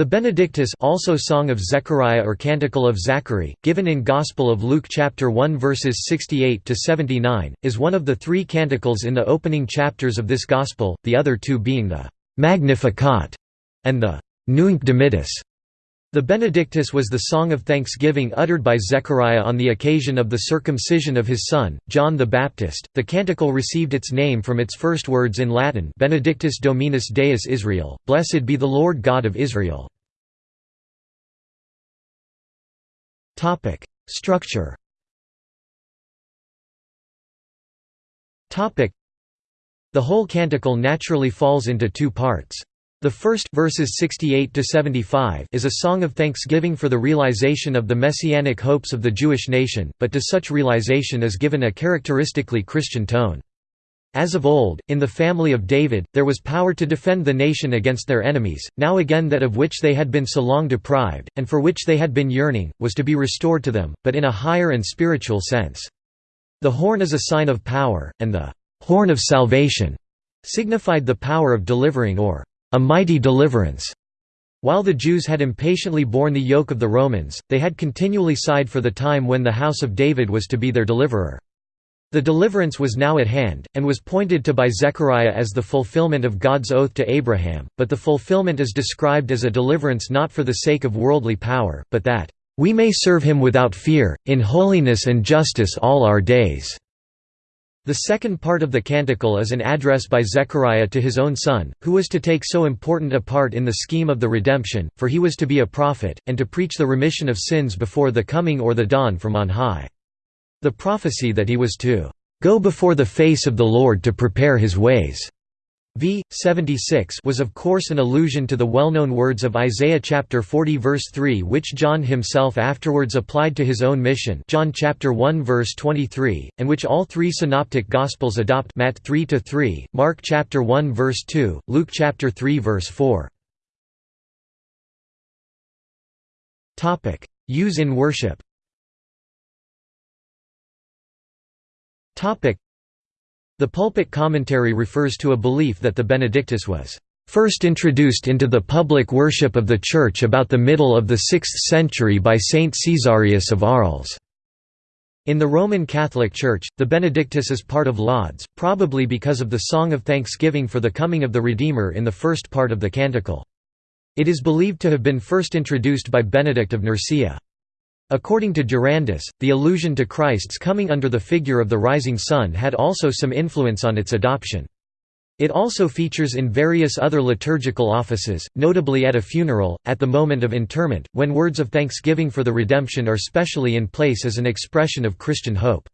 The Benedictus also Song of Zechariah or Canticle of Zachary, given in Gospel of Luke chapter 1 verses 68 to 79, is one of the three canticles in the opening chapters of this gospel, the other two being the Magnificat and the Nunc Dimittis. The Benedictus was the song of thanksgiving uttered by Zechariah on the occasion of the circumcision of his son, John the Baptist. The canticle received its name from its first words in Latin Benedictus Dominus Deus Israel, Blessed be the Lord God of Israel. Structure The whole canticle naturally falls into two parts. The first verses 68 to 75 is a song of thanksgiving for the realization of the messianic hopes of the Jewish nation, but to such realization is given a characteristically Christian tone. As of old, in the family of David, there was power to defend the nation against their enemies, now again that of which they had been so long deprived, and for which they had been yearning, was to be restored to them, but in a higher and spiritual sense. The horn is a sign of power, and the «horn of salvation» signified the power of delivering or a mighty deliverance. While the Jews had impatiently borne the yoke of the Romans, they had continually sighed for the time when the house of David was to be their deliverer. The deliverance was now at hand, and was pointed to by Zechariah as the fulfillment of God's oath to Abraham, but the fulfillment is described as a deliverance not for the sake of worldly power, but that, "...we may serve him without fear, in holiness and justice all our days." The second part of the canticle is an address by Zechariah to his own son, who was to take so important a part in the scheme of the redemption, for he was to be a prophet, and to preach the remission of sins before the coming or the dawn from on high. The prophecy that he was to "...go before the face of the Lord to prepare his ways." V. 76 was of course an allusion to the well-known words of Isaiah chapter 40 verse 3 which John himself afterwards applied to his own mission John chapter 1 verse 23, and which all three synoptic gospels adopt Matt 3 to 3, Mark chapter 1 verse 2, Luke chapter 3 verse 4. Topic: Use in worship. Topic: the pulpit commentary refers to a belief that the Benedictus was first introduced into the public worship of the Church about the middle of the 6th century by Saint Caesarius of Arles. In the Roman Catholic Church, the Benedictus is part of Lauds, probably because of the Song of Thanksgiving for the coming of the Redeemer in the first part of the canticle. It is believed to have been first introduced by Benedict of Nursia. According to Durandus, the allusion to Christ's coming under the figure of the rising sun had also some influence on its adoption. It also features in various other liturgical offices, notably at a funeral, at the moment of interment, when words of thanksgiving for the redemption are specially in place as an expression of Christian hope.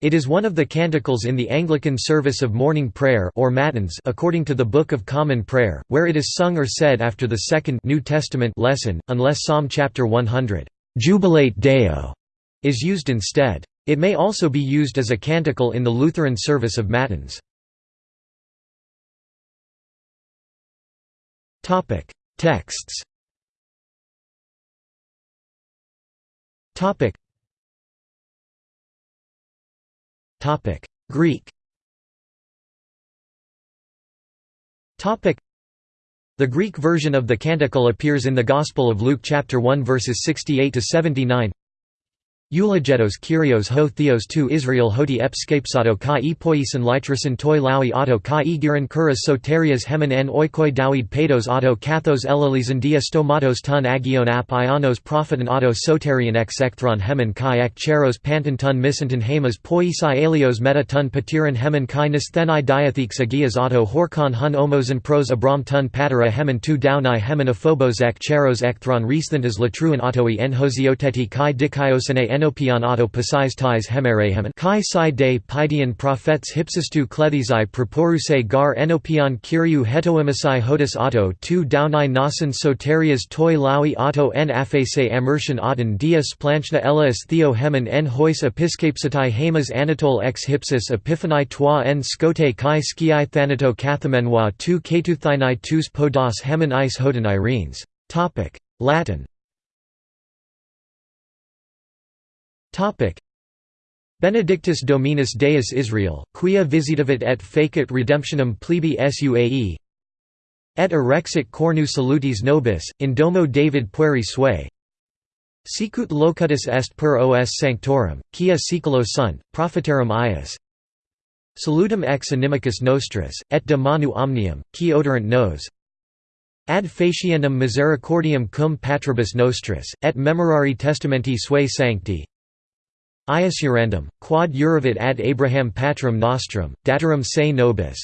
It is one of the canticles in the Anglican service of morning prayer or matins according to the Book of Common Prayer, where it is sung or said after the second New Testament lesson, unless Psalm chapter 100. Jubilate Deo is used instead. It may also be used as a canticle in the Lutheran service of Matins. Texts. Topic. Topic: Greek. Topic. The Greek version of the canticle appears in the Gospel of Luke chapter 1 verses 68 to 79. Eulogetos Kyrios ho theos tu Israel hoti epskapsato kai e poison litrasin toi laui auto kai e kuras soterias hemen en oikoi dawid pedos auto kathos elalizan dia stomatos ton agion ap ionos propheton auto soterian ex ekthron hemen kai ek cheros panton ton misanton hamas poisai alios meta ton patiran hemen kai nisthenai diathex agias auto horkon hun omosan pros abram ton patera hemen tu daunai hemen aphobos ek cheros ekthron resthantas latruan autoi en hosioteti kai dikaiosene en enopion auto pasais tais hemerehemen. Kai si de pidean prophets hypsistu klethizai proporuse gar enopion kyriou hetoemisai hodis auto tu daunai nasan soterias toi laui auto en afase amertian auden dia splanchna ella theo hemen en hois episcapsatai hamas anatole ex hypsis epiphani toi en scote kai skiai thanato kathamenwa tu ketuthinai tus podos hemen is hoden irenes. Latin Topic Benedictus Dominus Deus Israel, quia visitavit et facit redemptionem plebi suae Et erexit cornu salutis nobis, in domo David pueri sue. Sicut locutus est per os sanctorum, quia siculo sunt, propheterum ius. Salutum ex inimicus nostris, et de manu omnium, qui odorant nos. Ad faciendum misericordiam cum patribus nostris, et memorari testamenti suae sancti. Iusurandum, quod uravit ad Abraham patrum nostrum, datorum se nobis.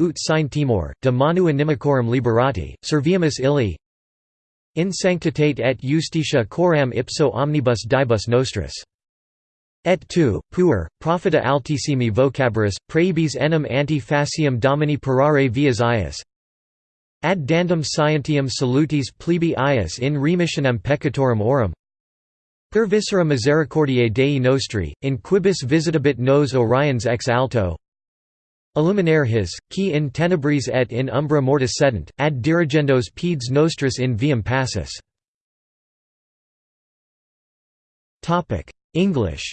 Ut sine timor, de manu inimicorum liberati, serviamus illi. In sanctitate et justitia coram ipso omnibus dibus nostris. Et tu, puer, profita altissimi vocaburis, praebis enim anti facium domini parare vias ius. Ad dandum scientium salutis plebi in remissionem peccatorum orum. Per viscera misericordiae Dei nostri, in quibus visitabit nos Orions ex alto. Illuminare his, qui in tenebris et in umbra mortis sedent, ad dirigendos peds nostris in viam passus. English.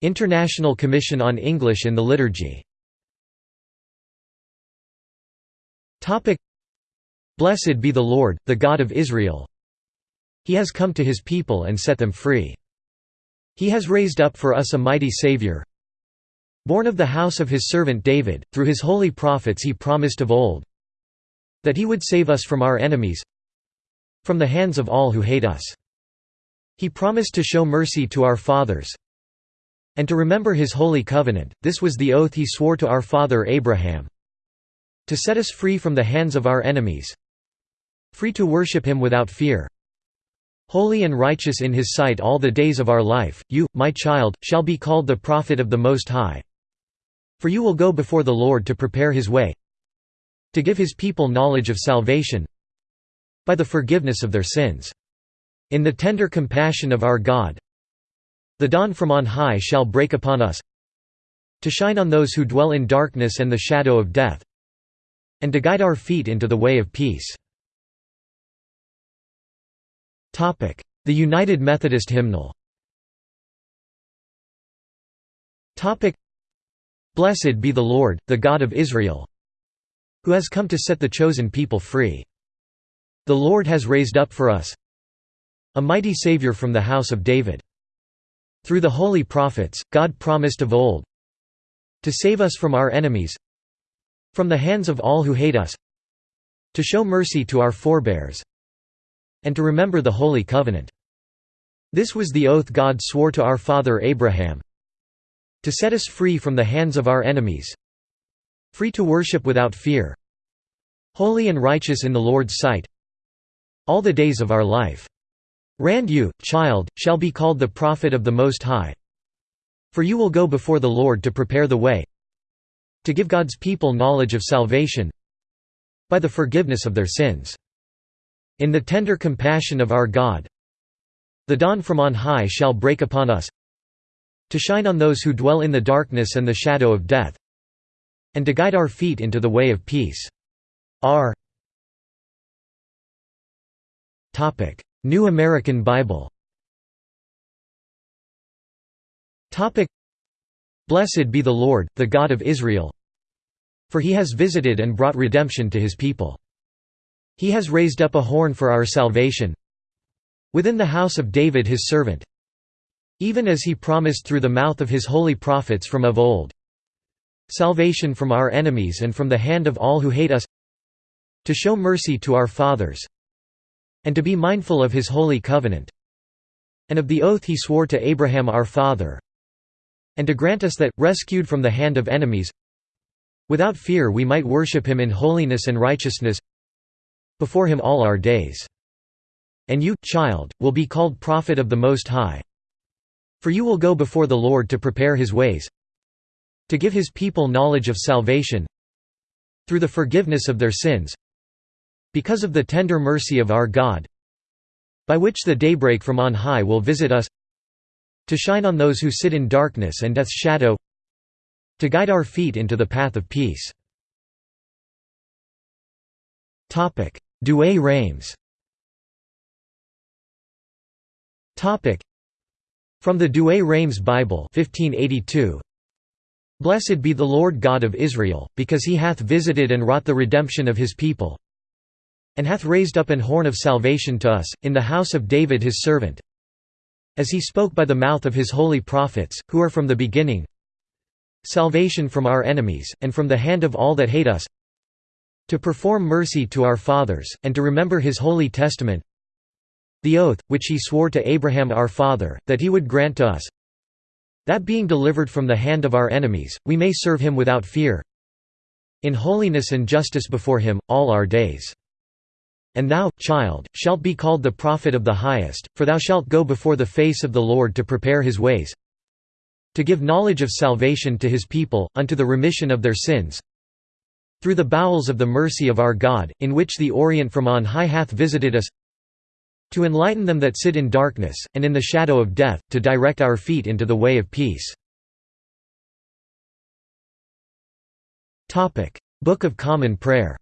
International Commission on English in the Liturgy Blessed be the Lord, the God of Israel. He has come to his people and set them free. He has raised up for us a mighty Saviour. Born of the house of his servant David, through his holy prophets he promised of old that he would save us from our enemies, from the hands of all who hate us. He promised to show mercy to our fathers and to remember his holy covenant, this was the oath he swore to our father Abraham to set us free from the hands of our enemies free to worship him without fear holy and righteous in his sight all the days of our life, you, my child, shall be called the prophet of the Most High. For you will go before the Lord to prepare his way to give his people knowledge of salvation by the forgiveness of their sins. In the tender compassion of our God The dawn from on high shall break upon us to shine on those who dwell in darkness and the shadow of death and to guide our feet into the way of peace." The United Methodist Hymnal Blessed be the Lord, the God of Israel who has come to set the chosen people free. The Lord has raised up for us a mighty Saviour from the house of David. Through the holy prophets, God promised of old to save us from our enemies from the hands of all who hate us to show mercy to our forebears and to remember the holy covenant. This was the oath God swore to our father Abraham to set us free from the hands of our enemies free to worship without fear holy and righteous in the Lord's sight all the days of our life. Rand you, child, shall be called the prophet of the Most High. For you will go before the Lord to prepare the way to give God's people knowledge of salvation by the forgiveness of their sins. In the tender compassion of our God the dawn from on high shall break upon us to shine on those who dwell in the darkness and the shadow of death and to guide our feet into the way of peace. R New American Bible Blessed be the Lord, the God of Israel for he has visited and brought redemption to his people. He has raised up a horn for our salvation within the house of David his servant even as he promised through the mouth of his holy prophets from of old salvation from our enemies and from the hand of all who hate us to show mercy to our fathers and to be mindful of his holy covenant and of the oath he swore to Abraham our father and to grant us that, rescued from the hand of enemies without fear we might worship him in holiness and righteousness before him all our days. And you, child, will be called prophet of the Most High. For you will go before the Lord to prepare his ways to give his people knowledge of salvation through the forgiveness of their sins because of the tender mercy of our God by which the daybreak from on high will visit us to shine on those who sit in darkness and death's shadow to guide our feet into the path of peace. Douay-Rheims From the Douay-Rheims Bible 1582, Blessed be the Lord God of Israel, because he hath visited and wrought the redemption of his people, and hath raised up an horn of salvation to us, in the house of David his servant, as he spoke by the mouth of his holy prophets, who are from the beginning, salvation from our enemies, and from the hand of all that hate us, to perform mercy to our fathers, and to remember his holy testament, the oath, which he swore to Abraham our father, that he would grant to us, that being delivered from the hand of our enemies, we may serve him without fear, in holiness and justice before him, all our days. And thou, child, shalt be called the prophet of the highest, for thou shalt go before the face of the Lord to prepare his ways, to give knowledge of salvation to his people, unto the remission of their sins, through the bowels of the mercy of our God, in which the Orient from on high hath visited us, to enlighten them that sit in darkness, and in the shadow of death, to direct our feet into the way of peace. Book of Common Prayer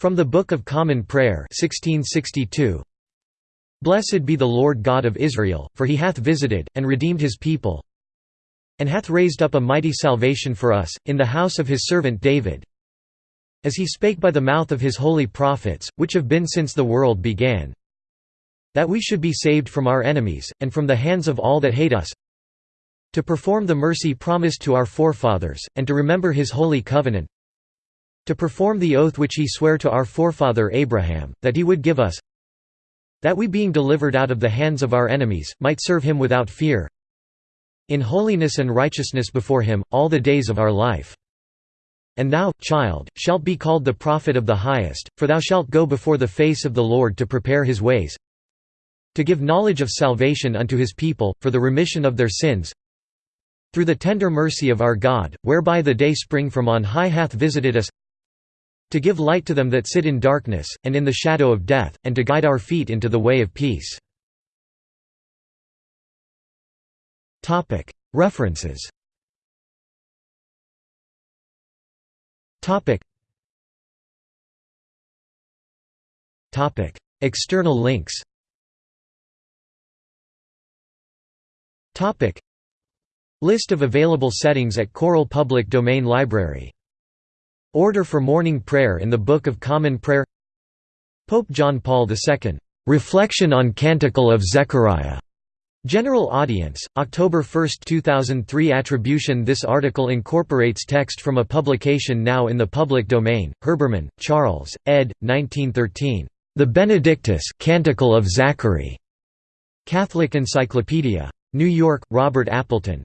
From the Book of Common Prayer 1662, Blessed be the Lord God of Israel, for he hath visited, and redeemed his people, and hath raised up a mighty salvation for us, in the house of his servant David, as he spake by the mouth of his holy prophets, which have been since the world began, that we should be saved from our enemies, and from the hands of all that hate us, to perform the mercy promised to our forefathers, and to remember his holy covenant, to perform the oath which he sware to our forefather Abraham, that he would give us, that we being delivered out of the hands of our enemies, might serve him without fear, in holiness and righteousness before him, all the days of our life. And thou, child, shalt be called the prophet of the highest, for thou shalt go before the face of the Lord to prepare his ways, to give knowledge of salvation unto his people, for the remission of their sins, through the tender mercy of our God, whereby the day spring from on high hath visited us, to give light to them that sit in darkness, and in the shadow of death, and to guide our feet into the way of peace. References. External links List of available settings at Choral Public Domain Library. Order for morning prayer in the Book of Common Prayer Pope John Paul II. Reflection on Canticle of Zechariah. General Audience, October 1, 2003 Attribution This article incorporates text from a publication now in the public domain, Herbermann, Charles, ed. 1913. The Benedictus Canticle of Zachary. Catholic Encyclopedia. New York, Robert Appleton.